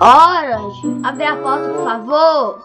Orange, abre a porta, por favor.